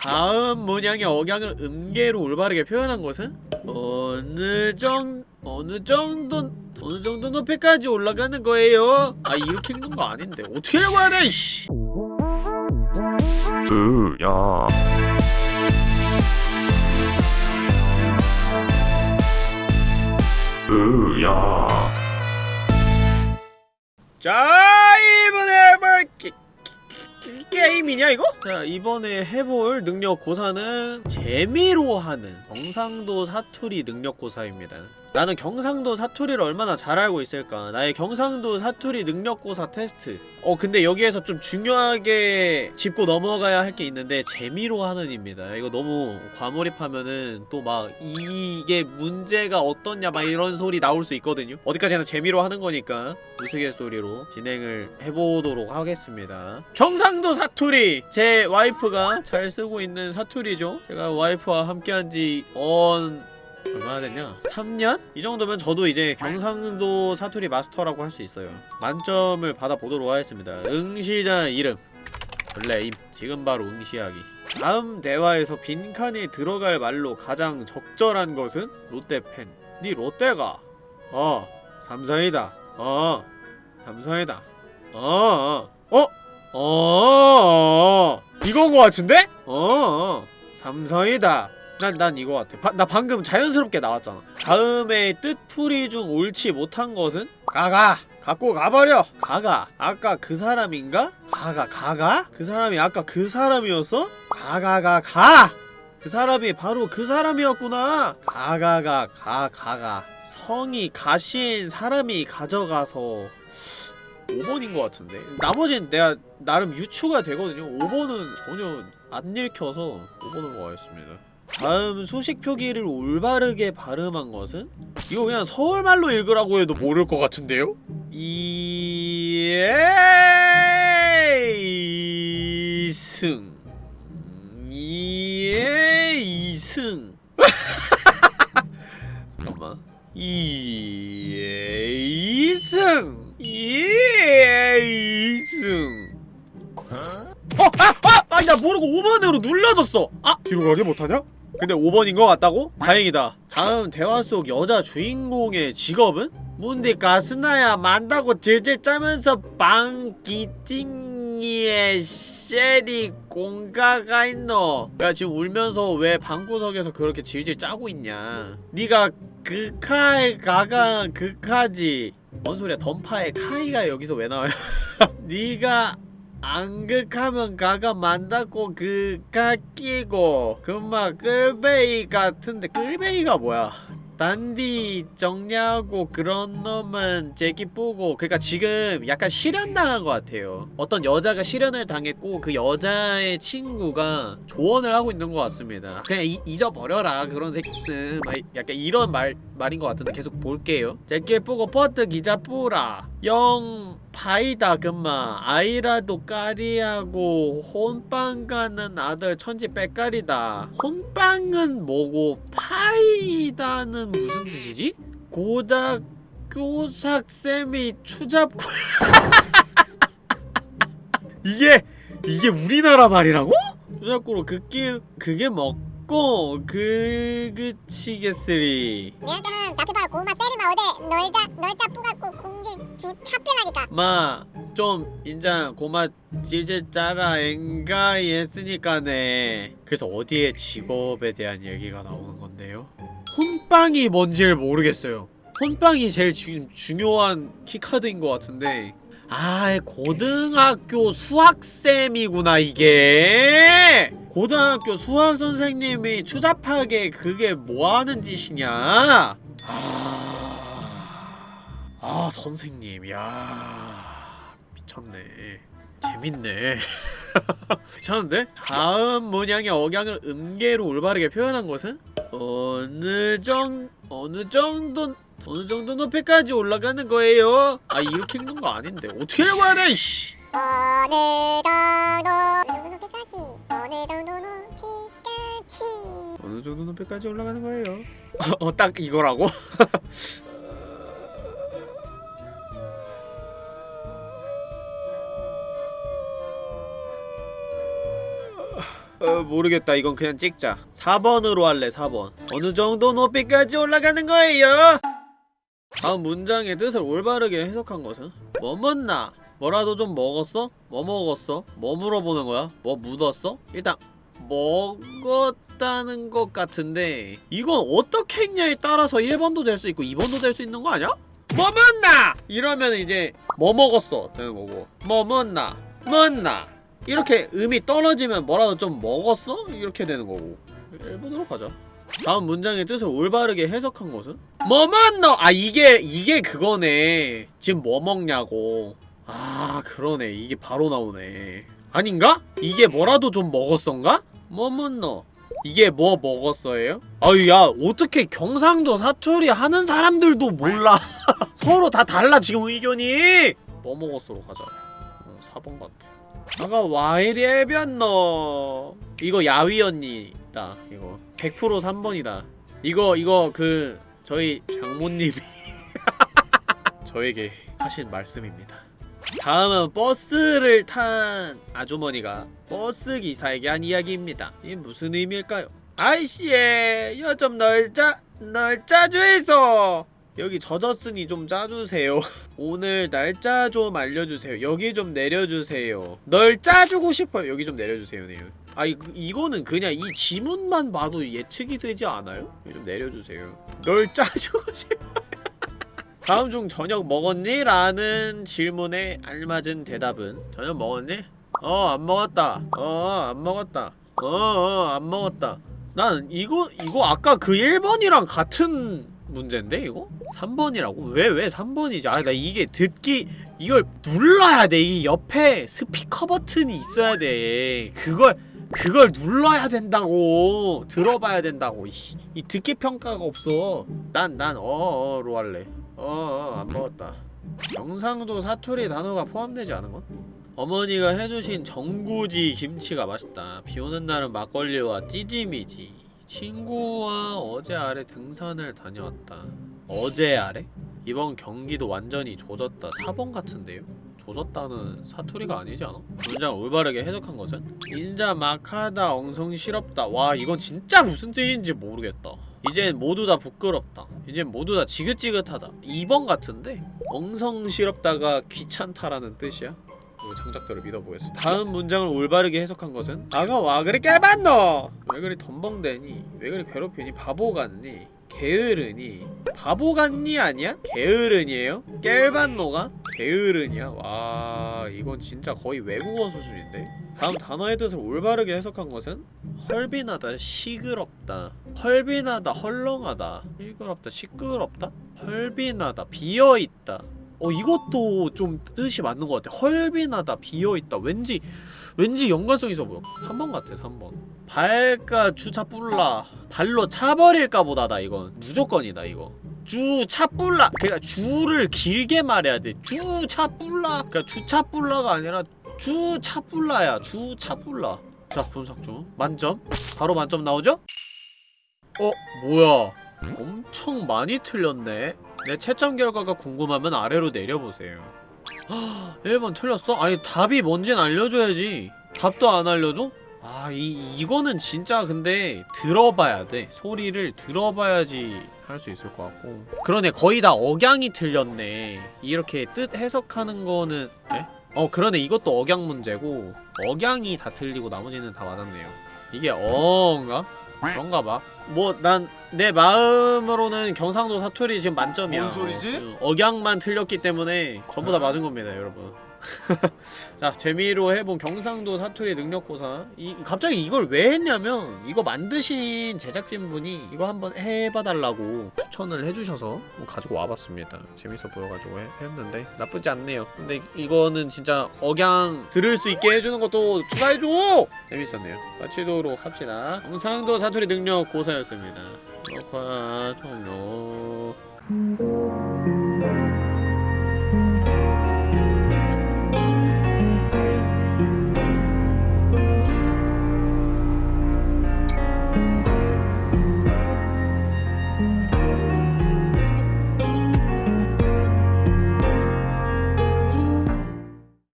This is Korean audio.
다음 문양의 억양을 음계로 올바르게 표현한 것은 어느 정 어느 정도 어느 정도 높이까지 올라가는 거예요. 아 이렇게 읽는 거 아닌데 어떻게 읽어야 돼? 이씨. 으야 으야 자 게, 게임이냐 이거? 자 이번에 해볼 능력고사는 재미로 하는 경상도 사투리 능력고사입니다 나는 경상도 사투리를 얼마나 잘 알고 있을까. 나의 경상도 사투리 능력고사 테스트. 어 근데 여기에서 좀 중요하게 짚고 넘어가야 할 게 있는데 재미로 하는 입니다. 이거 너무 과몰입하면은 또 막 이게 문제가 어떻냐 막 이런 소리 나올 수 있거든요. 어디까지나 재미로 하는 거니까 우스갯소리로 진행을 해보도록 하겠습니다. 경상도 사투리! 제 와이프가 잘 쓰고 있는 사투리죠? 제가 와이프와 함께한 지언 얼마나 됐냐? 3년? 이 정도면 저도 이제 경상도 사투리 마스터라고 할 수 있어요. 만점을 받아보도록 하겠습니다. 응시자 이름. 블레임. 지금 바로 응시하기. 다음 대화에서 빈칸에 들어갈 말로 가장 적절한 것은? 롯데팬 니 롯데가? 어. 삼성이다. 어. 삼성이다. 어. 어? 어? 어? 이건 거 같은데? 어, 어. 삼성이다 난, 난 이거 같아. 바, 나 방금 자연스럽게 나왔잖아. 다음에 뜻풀이 중 옳지 못한 것은? 가가! 갖고 가버려! 가가! 아까 그 사람인가? 가가, 가가? 그 사람이 아까 그 사람이었어? 가가가, 가! 그 사람이 바로 그 사람이었구나! 가가가, 가, 가가. 성이 가신 사람이 가져가서 5번인 것 같은데 나머지는 내가 나름 유추가 되거든요 5번은 전혀 안 읽혀서 5번으로 가겠습니다 다음 수식 표기를 올바르게 발음한 것은? 이거 그냥 서울말로 읽으라고 해도 모를 것 같은데요? 이승 모르고 5번으로 눌러줬어! 아! 뒤로 가게 못하냐? 근데 5번인 것 같다고? 다행이다 다음 대화 속 여자 주인공의 직업은? 문디 가스나야 만다고 질질 짜면서 방기팅이에 쉐리 공가가 있노 야 지금 울면서 왜 방구석에서 그렇게 질질 짜고 있냐 니가 그카에 가가 그카지 뭔 소리야 던파에 카이가 여기서 왜 나와요 니가 안극하면 가가 만다고 그가 끼고 그마 끌베이 같은데 끌베이가 뭐야 단디 정리하고 그런 놈은 제기쁘고 그니까 지금 약간 실현당한 것 같아요. 어떤 여자가 실현을 당했고 그 여자의 친구가 조언을 하고 있는 것 같습니다. 그냥 이, 잊어버려라 그런 새끼는. 막 약간 이런 말, 말인 것 같은데 계속 볼게요. 제기쁘고 퍼트 기자 뿌라. 영 파이다 금마. 아이라도 까리하고 혼빵 가는 아들 천지 빼까리다. 혼빵은 뭐고 파이다는 무슨 뜻이지? 고등학교 삭쌤이 추잡고 이게 이게 우리나라 말이라고? 추잡고로 그게 그게 먹고 그 그치겠으리 얘한테는 잡히다가 고구마 때리면 어디 널자 널자 뿌갖고 공기 두 차필라니까 마, 좀 인자 고마 질질 짜라 엔가이 했으니까네 그래서 어디에 직업에 대한 얘기가 나오는 건데요? 혼빵이 뭔지를 모르겠어요. 혼빵이 제일 주, 중요한 키카드인 것 같은데. 아 고등학교 수학쌤이구나 이게. 고등학교 수학 선생님이 추잡하게 그게 뭐하는 짓이냐? 아... 아 선생님 야 미쳤네. 재밌네. 괜찮은데? 다음 문양의 억양을 음계로 올바르게 표현한 것은? 어느 정... 어느 정도... 어느 정도 높이까지 올라가는 거예요? 아 이렇게 읽는 거 아닌데 어떻게 읽어야 돼 이씨 어느 정도 어느 정도 높이까지 어느 정도 높이까지 어느 정도 높이까지 올라가는 거예요? 어 딱 이거라고? 어, 어, 모르겠다 이건 그냥 찍자 4번으로 할래 4번 어느 정도 높이까지 올라가는 거예요 다음 문장의 뜻을 올바르게 해석한 것은 뭐 먹나? 뭐라도 좀 먹었어? 뭐 먹었어? 뭐 물어보는 거야? 뭐 묻었어? 일단 먹었다는 것 같은데 이건 어떻게 했냐에 따라서 1번도 될 수 있고 2번도 될 수 있는 거 아니야? 뭐 먹나? 이러면 이제 뭐 먹었어 되는 거고 뭐 먹나? 먹나? 이렇게 음이 떨어지면 뭐라도 좀 먹었어? 이렇게 되는 거고 1번으로 가자 다음 문장의 뜻을 올바르게 해석한 것은? 뭐 먹노? 아 이게 이게 그거네 지금 뭐 먹냐고 아 그러네 이게 바로 나오네 아닌가? 이게 뭐라도 좀 먹었던가? 뭐 먹노? 이게 뭐 먹었어요? 아유 야 어떻게 경상도 사투리 하는 사람들도 몰라 서로 다 달라 지금 의견이 뭐 먹었어로 가자 어, 4번 같아 아가 와이리 해변너 이거 야위 언니다 이거. 100% 3번이다. 이거 이거 그 저희 장모님이 저에게 하신 말씀입니다. 다음은 버스를 탄 아주머니가 버스 기사에게 한 이야기입니다. 이게 무슨 의미일까요? 아이씨에 여좀 널짜 널 짜주이소 여기 젖었으니 좀 짜주세요. 오늘 날짜 좀 알려주세요. 여기 좀 내려주세요. 널 짜주고 싶어요. 여기 좀 내려주세요 네요 아 이, 이거는 그냥 이 지문만 봐도 예측이 되지 않아요? 좀 내려주세요. 널 짜주고 싶어요. 다음 중 저녁 먹었니? 라는 질문에 알맞은 대답은 저녁 먹었니? 어 안 먹었다. 어 안 먹었다. 어안 먹었다. 난 이거 이거 아까 그 1번이랑 같은 문제인데 이거? 3번이라고? 왜 왜 3번이지? 아 나 이게 듣기 이걸 눌러야 돼. 이 옆에 스피커 버튼이 있어야 돼. 그걸 그걸 눌러야 된다고. 들어봐야 된다고. 이, 이 듣기 평가가 없어. 난 난 어어로 할래. 어어 안 먹었다. 경상도 사투리 단어가 포함되지 않은 건? 어머니가 해주신 전구지 김치가 맛있다. 비 오는 날은 막걸리와 찌짐이지. 친구와 어제 아래 등산을 다녀왔다. 어제 아래? 이번 경기도 완전히 조졌다. 4번 같은데요? 조졌다는 사투리가 아니지 않아? 문장 올바르게 해석한 것은? 인자 막하다 엉성 시럽다. 와 이건 진짜 무슨 뜻인지 모르겠다. 이젠 모두 다 부끄럽다. 이젠 모두 다 지긋지긋하다. 2번 같은데? 엉성시럽다가 귀찮다라는 뜻이야? 그 창작자를 믿어보겠어. 다음 문장을 올바르게 해석한 것은 아가 와 그리 깨봤노? 왜 그리 덤벙대니? 왜 그리 괴롭히니? 바보 같니? 게으르니? 바보 같니 아니야? 게으르니에요? 깰봤노가? 게으르니야? 와 이건 진짜 거의 외국어 수준인데? 다음 단어의 뜻을 올바르게 해석한 것은 헐빈하다, 시끄럽다 헐빈하다, 헐렁하다 시끄럽다, 시끄럽다? 헐빈하다, 비어있다 어 이것도 좀 뜻이 맞는 것 같아 헐빈하다 비어있다 왠지 왠지 연관성 있어 보여. 3번 같아 3번. 발가 주차 뿔라. 발로 차버릴까 보다다 이건. 무조건이다 이거. 주차 뿔라. 그니까 주를 길게 말해야 돼. 주차 뿔라. 그니까 주차 뿔라가 아니라 주차 뿔라야 주차 뿔라. 자 분석 중. 만점. 바로 만점 나오죠? 어 뭐야? 엄청 많이 틀렸네. 내 채점 결과가 궁금하면 아래로 내려보세요 1번 틀렸어? 아니 답이 뭔진 알려줘야지 답도 안 알려줘? 아 이, 이거는 진짜 근데 들어봐야 돼 소리를 들어봐야지 할 수 있을 것 같고 그러네 거의 다 억양이 틀렸네 이렇게 뜻 해석하는 거는 에? 어 그러네 이것도 억양 문제고 억양이 다 틀리고 나머지는 다 맞았네요 이게 어인가? 그런가 봐. 뭐 난 내 마음으로는 경상도 사투리 지금 만점이야. 뭔 소리지? 어, 억양만 틀렸기 때문에 전부 다 맞은 겁니다, 여러분. 자, 재미로 해본 경상도 사투리 능력고사. 이 갑자기 이걸 왜 했냐면 이거 만드신 제작진분이 이거 한번 해봐달라고 추천을 해주셔서 가지고 와봤습니다. 재밌어 보여가지고 해- 했는데 나쁘지 않네요. 근데 이거는 진짜 억양 들을 수 있게 해주는 것도 추가해줘. 재밌었네요. 마치도록 합시다. 경상도 사투리 능력 고사였습니다. 녹화 종료.